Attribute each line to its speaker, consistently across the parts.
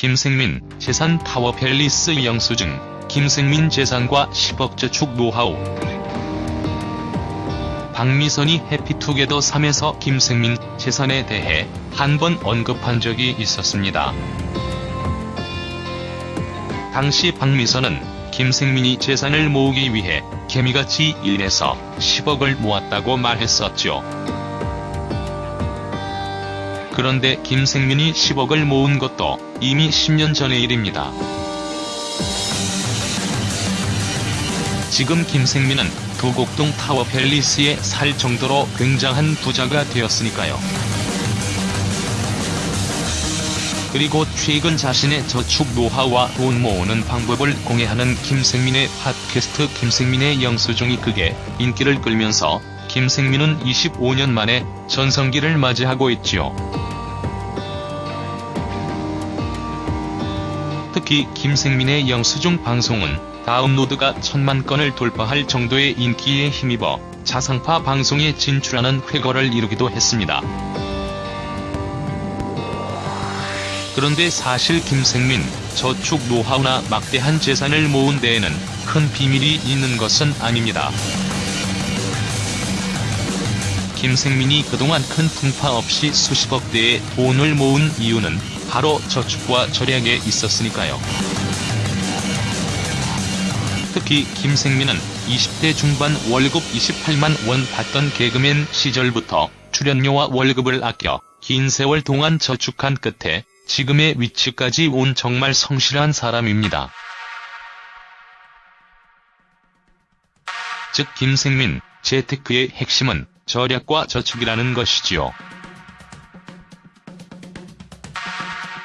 Speaker 1: 김생민 재산 타워 팰리스 영수증 김생민 재산과 10억 저축 노하우 박미선이 해피투게더 3에서 김생민 재산에 대해 한 번 언급한 적이 있었습니다. 당시 박미선은 김생민이 재산을 모으기 위해 개미같이 1에서 10억을 모았다고 말했었죠. 그런데 김생민이 10억을 모은 것도 이미 10년 전의 일입니다. 지금 김생민은 도곡동 타워 팰리스에 살 정도로 굉장한 부자가 되었으니까요. 그리고 최근 자신의 저축 노하우와 돈 모으는 방법을 공개하는 김생민의 팟캐스트 김생민의 영수증이 크게 인기를 끌면서 김생민은 25년 만에 전성기를 맞이하고 있지요. 특히 김생민의 영수증 방송은 다운로드가 천만 건을 돌파할 정도의 인기에 힘입어 자상파 방송에 진출하는 쾌거를 이루기도 했습니다. 그런데 사실 김생민, 저축 노하우나 막대한 재산을 모은 데에는 큰 비밀이 있는 것은 아닙니다. 김생민이 그동안 큰 풍파 없이 수십억 대의 돈을 모은 이유는 바로 저축과 절약에 있었으니까요. 특히 김생민은 20대 중반 월급 28만 원 받던 개그맨 시절부터 출연료와 월급을 아껴 긴 세월 동안 저축한 끝에 지금의 위치까지 온 정말 성실한 사람입니다. 즉 김생민, 재테크의 핵심은 절약과 저축이라는 것이지요.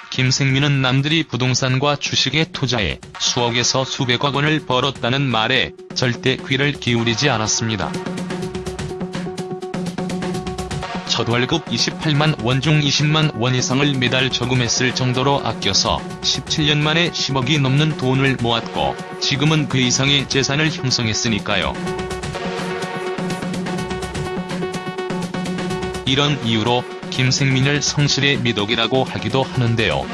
Speaker 1: 김생민은 남들이 부동산과 주식에 투자해 수억에서 수백억 원을 벌었다는 말에 절대 귀를 기울이지 않았습니다. 첫 월급 28만 원 중 20만 원 이상을 매달 저금했을 정도로 아껴서 17년 만에 10억이 넘는 돈을 모았고 지금은 그 이상의 재산을 형성했으니까요. 이런 이유로 김생민을 성실의 미덕이라고 하기도 하는데요.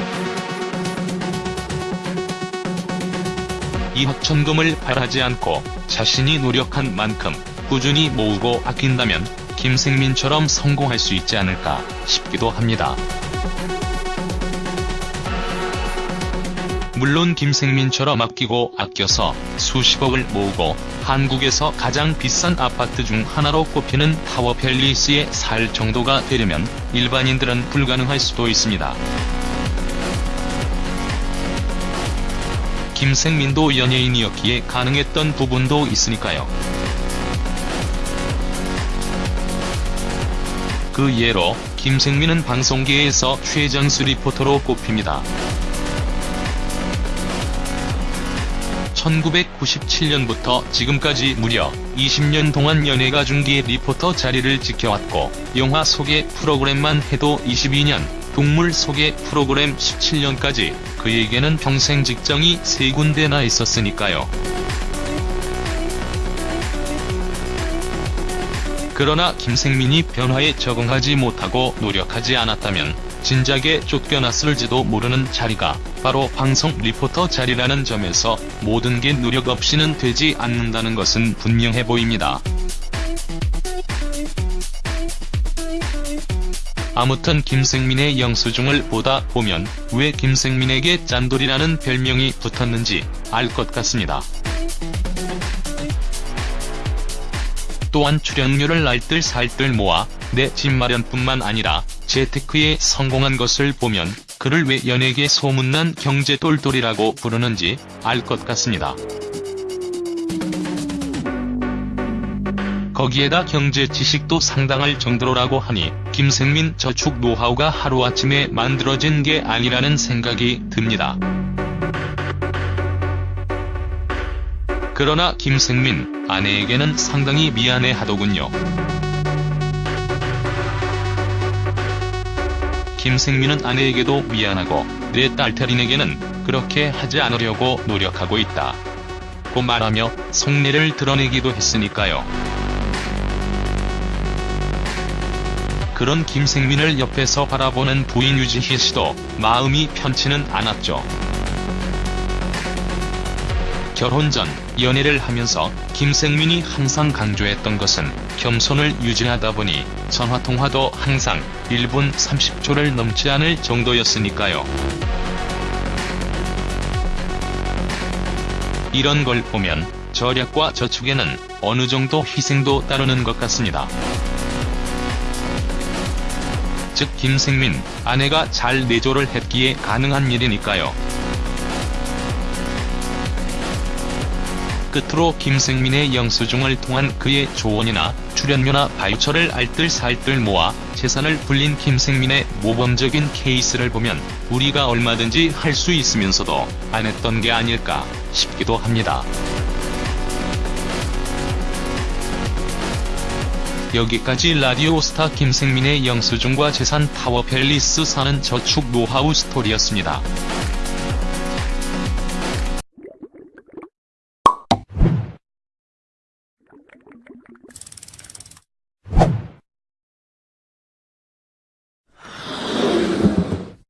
Speaker 1: 이학천금을 바라지 않고 자신이 노력한 만큼 꾸준히 모으고 아낀다면 김생민처럼 성공할 수 있지 않을까 싶기도 합니다. 물론 김생민처럼 아끼고 아껴서 수십억을 모으고 한국에서 가장 비싼 아파트 중 하나로 꼽히는 타워 팰리스에 살 정도가 되려면 일반인들은 불가능할 수도 있습니다. 김생민도 연예인이었기에 가능했던 부분도 있으니까요. 그 예로 김생민은 방송계에서 최장수 리포터로 꼽힙니다. 1997년부터 지금까지 무려 20년 동안 연예가 중계 리포터 자리를 지켜왔고 영화 소개 프로그램만 해도 22년, 동물 소개 프로그램 17년까지 그에게는 평생 직장이 세 군데나 있었으니까요. 그러나 김생민이 변화에 적응하지 못하고 노력하지 않았다면 진작에 쫓겨났을지도 모르는 자리가 바로 방송 리포터 자리라는 점에서 모든 게 노력 없이는 되지 않는다는 것은 분명해 보입니다. 아무튼 김생민의 영수증을 보다 보면 왜 김생민에게 짠돌이라는 별명이 붙었는지 알 것 같습니다. 또한 출연료를 알뜰살뜰 모아 내 집 마련뿐만 아니라 재테크에 성공한 것을 보면 그를 왜 연예계 소문난 경제 똘똘이라고 부르는지 알 것 같습니다. 거기에다 경제 지식도 상당할 정도라고 하니 김생민 저축 노하우가 하루아침에 만들어진 게 아니라는 생각이 듭니다. 그러나 김생민 아내에게는 상당히 미안해 하더군요. 김생민은 아내에게도 미안하고 내 딸 태린에게는 그렇게 하지 않으려고 노력하고 있다. 고 말하며 속내를 드러내기도 했으니까요. 그런 김생민을 옆에서 바라보는 부인 유지희 씨도 마음이 편치는 않았죠. 결혼 전 연애를 하면서 김생민이 항상 강조했던 것은 겸손을 유지하다 보니 전화통화도 항상 1분 30초를 넘지 않을 정도였으니까요. 이런 걸 보면 절약과 저축에는 어느 정도 희생도 따르는 것 같습니다. 즉 김생민 아내가 잘 내조를 했기에 가능한 일이니까요. 끝으로 김생민의 영수증을 통한 그의 조언이나 출연료나 바이처를 알뜰살뜰 모아 재산을 불린 김생민의 모범적인 케이스를 보면 우리가 얼마든지 할 수 있으면서도 안 했던 게 아닐까 싶기도 합니다. 여기까지 라디오스타 김생민의 영수증과 재산 타워 팰리스 사는 저축 노하우 스토리였습니다.